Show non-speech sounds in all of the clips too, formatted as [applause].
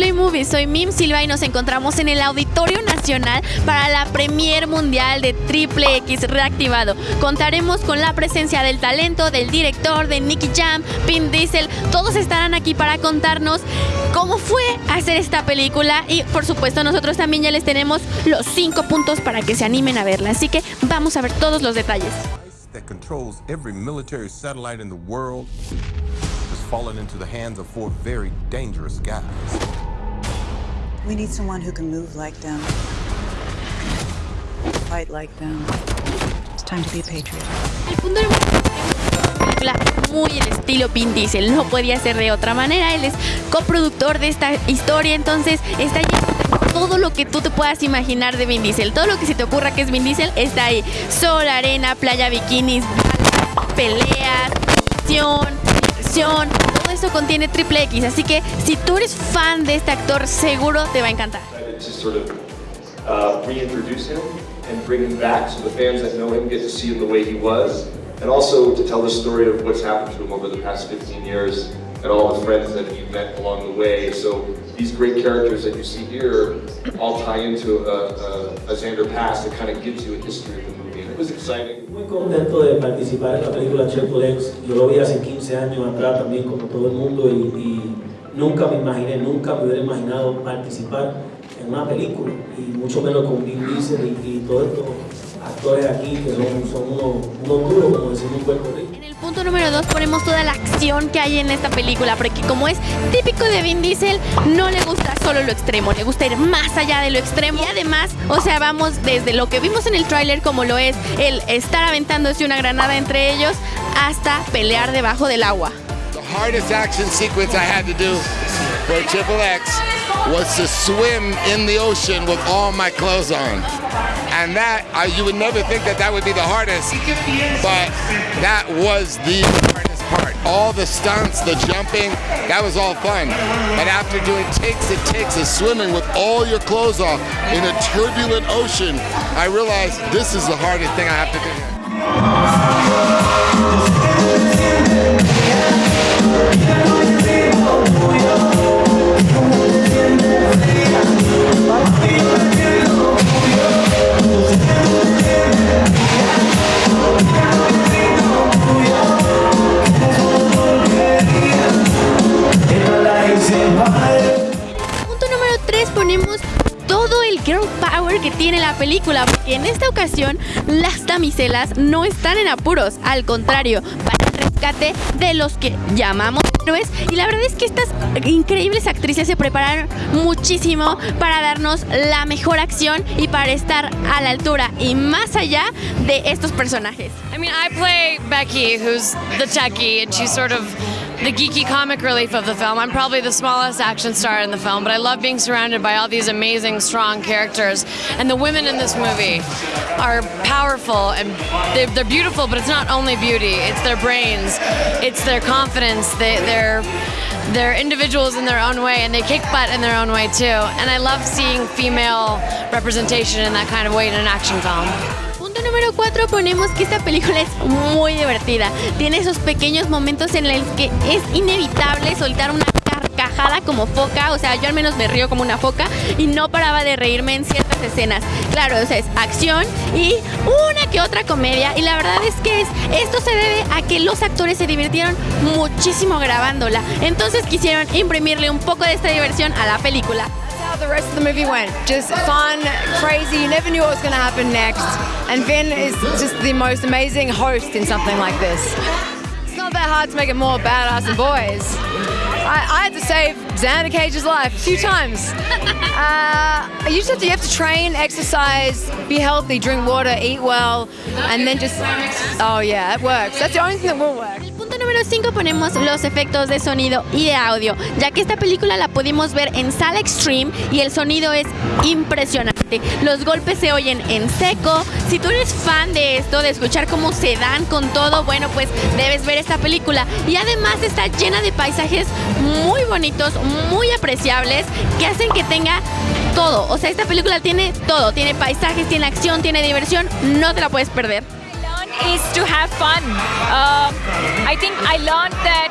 Play Movie, soy Mim Silva y nos encontramos en el Auditorio Nacional para la Premier Mundial de Triple X reactivado. Contaremos con la presencia del talento, del director, de Nicky Jam, Pim Diesel, todos estarán aquí para contarnos cómo fue hacer esta película y por supuesto nosotros también ya les tenemos los cinco puntos para que se animen a verla, así que vamos a ver todos los detalles. fallen into the hands of four very dangerous guys. We need someone who can move like them. Fight like them. It's time to be a patriot. El punto muy el estilo Vin Diesel, no podía ser de otra manera, él es coproductor de esta historia, entonces está lleno de todo lo que tú te puedas imaginar de Vin Diesel, todo lo que se te ocurra que es Vin Diesel está ahí, sol, arena, playa, bikinis, peleas, eso contiene triple X, así que si tú eres fan de este actor, seguro te va a encantar. Uh, and bring him back so the fans that know him get to see him the way he was, and also to tell the story of what's happened to him over the past 15 years and all the friends that he met along the way. So these great characters that you see here all tie into a, a, a Xander past that kind of gives you a history of the movie, was exciting. Muy contento de participar en la película Triple X. Yo lo vi hace 15 años atrás también, como todo el mundo, y, y nunca me imaginé, nunca me hubiera imaginado participar en una película, y mucho menos con Vin Diesel y, y todos estos actores aquí que son, son unos, unos duros, como decimos en Puerto Rico. En el punto número 2 ponemos toda la acción que hay en esta película, porque como es típico de Vin Diesel, no le gusta solo lo extremo, le gusta ir más allá de lo extremo. Y además, o sea, vamos desde lo que vimos en el tráiler, como lo es el estar aventándose una granada entre ellos, hasta pelear debajo del agua. The hardest action sequence I had to do for Triple X was to swim in the ocean with all my clothes on. And that, uh, you would never think that that would be the hardest, but that was the hardest part. All the stunts, the jumping, that was all fun. But after doing takes and takes of swimming with all your clothes off in a turbulent ocean, I realized this is the hardest thing I have to do. La película, porque en esta ocasión las damiselas no están en apuros, al contrario, de los que llamamos héroes y la verdad es que estas increíbles actrices se prepararon muchísimo para darnos la mejor acción y para estar a la altura y más allá de estos personajes. I mean, I play Becky, who's the techie, and she's sort of the geeky comic relief of the film. I'm probably the smallest action star in the film, but I love being surrounded by all these amazing, strong characters. And the women in this movie are powerful and they're, they're beautiful, but it's not only beauty, it's their brains, it's their confidence, they, they're they're individuals in their own way and they kick butt in their own way too. And I love seeing female representation in that kind of way in an action film. Número 4 ponemos que esta película es muy divertida. Tiene esos pequeños momentos en los que es inevitable soltar una carcajada como foca, o sea, yo al menos me río como una foca y no paraba de reírme en ciertas escenas. Claro, o sea, es acción y una que otra comedia y la verdad es que es, esto se debe a que los actores se divirtieron muchísimo grabándola. Entonces quisieron imprimirle un poco de esta diversión a la película. The rest of the movie went. Just fun, crazy, you never knew what was going to happen next. And Vin is just the most amazing host in something like this. It's not that hard to make it more badass and boys. I, I had to save Xander Cage's life a few times. [laughs] Uh, you just have to, you have to train, exercise, be healthy, drink water, eat well, and then just, oh yeah, it works. That's the only thing that will work. número 5 ponemos los efectos de sonido y de audio, ya que esta película la pudimos ver en sala extreme y el sonido es impresionante. Los golpes se oyen en seco. Si tú eres fan de esto, de escuchar cómo se dan con todo, bueno, pues debes ver esta película. Y además está llena de paisajes muy bonitos, muy apreciables, que hacen que tenga todo. O sea, esta película tiene todo. Tiene paisajes, tiene acción, tiene diversión. No te la puedes perder. is to have fun. Uh, I think I learned that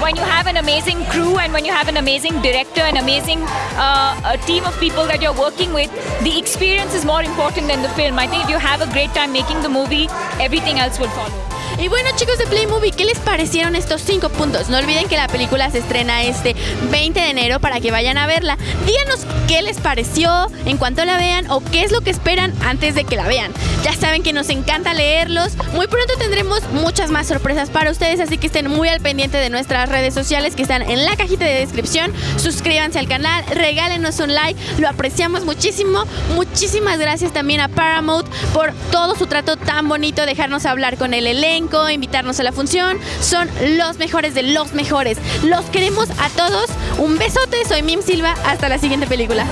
when you have an amazing crew and when you have an amazing director and amazing uh, team of people that you're working with, the experience is more important than the film. I think if you have a great time making the movie, everything else will follow. Y bueno chicos de Play Movie, ¿qué les parecieron estos cinco puntos? No olviden que la película se estrena este 20 de enero para que vayan a verla. Díganos qué les pareció en cuanto la vean o qué es lo que esperan antes de que la vean. Ya saben que nos encanta leerlos. Muy pronto tendremos muchas más sorpresas para ustedes, así que estén muy al pendiente de nuestras redes sociales que están en la cajita de descripción. Suscríbanse al canal, regálenos un like, lo apreciamos muchísimo. Muchísimas gracias también a Paramount por todo su trato tan bonito, dejarnos hablar con el elenco invitarnos a la función. Son los mejores de los mejores. Los queremos a todos. Un besote, soy Mim Silva. Hasta la siguiente película.